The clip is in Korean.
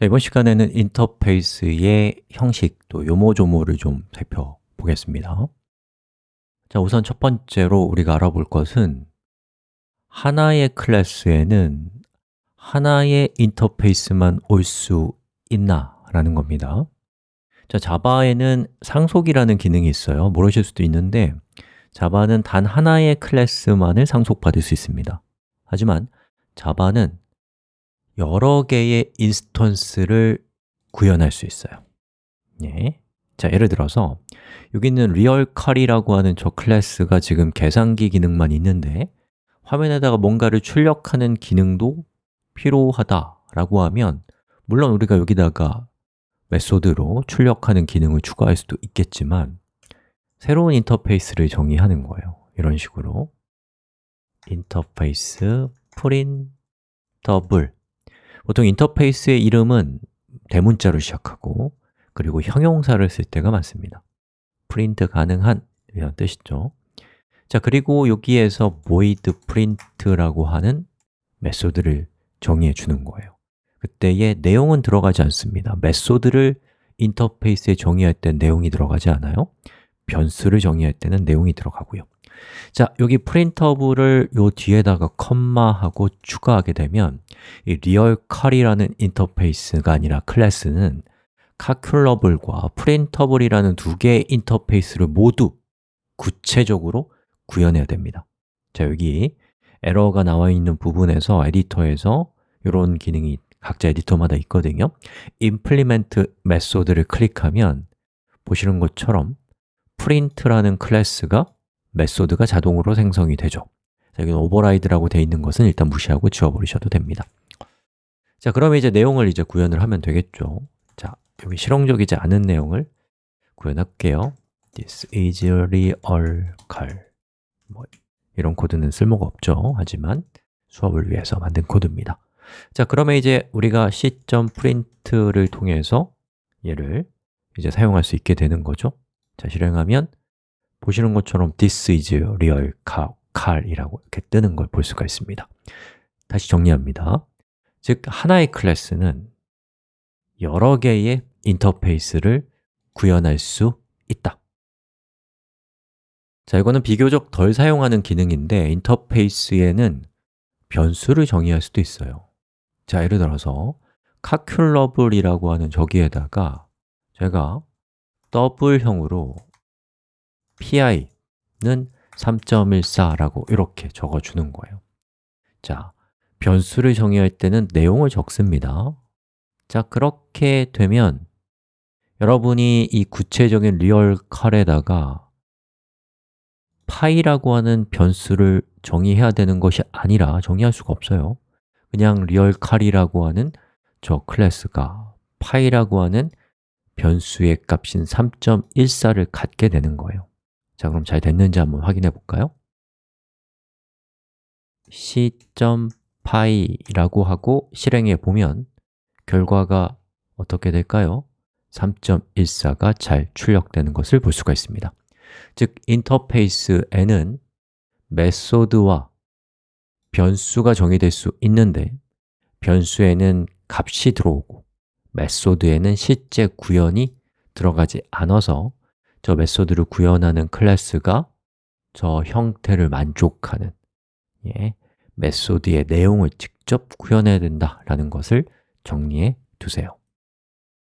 자, 이번 시간에는 인터페이스의 형식, 또 요모조모를 좀 살펴보겠습니다. 자, 우선 첫 번째로 우리가 알아볼 것은 하나의 클래스에는 하나의 인터페이스만 올 수 있나? 라는 겁니다. 자, 자바에는 상속이라는 기능이 있어요. 모르실 수도 있는데 자바는 단 하나의 클래스만을 상속받을 수 있습니다. 하지만 자바는 여러 개의 instance를 구현할 수 있어요. 예. 자, 예를 들어서 여기 있는 RealCal이라고 하는 저 클래스가 지금 계산기 기능만 있는데 화면에다가 뭔가를 출력하는 기능도 필요하다라고 하면 물론 우리가 여기다가 method로 출력하는 기능을 추가할 수도 있겠지만 새로운 인터페이스를 정의하는 거예요. 이런 식으로. 인터페이스 Printable 보통 인터페이스의 이름은 대문자로 시작하고 그리고 형용사를 쓸 때가 많습니다. 프린트 가능한 이런 뜻이죠. 자, 그리고 여기에서 void print라고 하는 method를 정의해 주는 거예요. 그때의 내용은 들어가지 않습니다. method를 인터페이스에 정의할 때 내용이 들어가지 않아요. 변수를 정의할 때는 내용이 들어가고요 자, 여기 print업을 요 뒤에다가 컴마하고 추가하게 되면 이 realCal이라는 인터페이스가 아니라 클래스는 calculable과 printable이라는 두 개의 인터페이스를 모두 구체적으로 구현해야 됩니다. 자, 여기 에러가 나와 있는 부분에서 에디터에서 이런 기능이 각자 에디터마다 있거든요. implement method를 클릭하면 보시는 것처럼 print라는 클래스가 method가 자동으로 생성이 되죠. 자, 여기는 override라고 되어 있는 것은 일단 무시하고 지워버리셔도 됩니다. 자, 그러면 이제 내용을 이제 구현을 하면 되겠죠. 자, 여기 실용적이지 않은 내용을 구현할게요. This is RealCal 뭐 이런 코드는 쓸모가 없죠. 하지만 수업을 위해서 만든 코드입니다. 자, 그러면 이제 우리가 c.print를 통해서 얘를 이제 사용할 수 있게 되는 거죠. 자, 실행하면 보시는 것처럼 this is real car 이라고 이렇게 뜨는 걸 볼 수가 있습니다. 다시 정리합니다. 즉, 하나의 클래스는 여러 개의 인터페이스를 구현할 수 있다. 자, 이거는 비교적 덜 사용하는 기능인데 인터페이스에는 변수를 정의할 수도 있어요. 자, 예를 들어서 calculable이라고 하는 저기에다가 제가 더블형으로 pi는 3.14라고 이렇게 적어주는 거예요. 자, 변수를 정의할 때는 내용을 적습니다. 자, 그렇게 되면 여러분이 이 구체적인 리얼 칼에다가 파이라고 하는 변수를 정의해야 되는 것이 아니라 정의할 수가 없어요. 그냥 리얼 칼이라고 하는 저 클래스가 파이라고 하는 변수의 값인 3.14를 갖게 되는 거예요 자, 그럼 잘 됐는지 한번 확인해 볼까요? c.PI라고 하고 실행해 보면 결과가 어떻게 될까요? 3.14가 잘 출력되는 것을 볼 수가 있습니다 즉, 인터페이스에는 메소드와 변수가 정의될 수 있는데 변수에는 값이 들어오고 메소드에는 실제 구현이 들어가지 않아서 저 메소드를 구현하는 클래스가 저 형태를 만족하는 예, 메소드의 내용을 직접 구현해야 된다라는 것을 정리해 두세요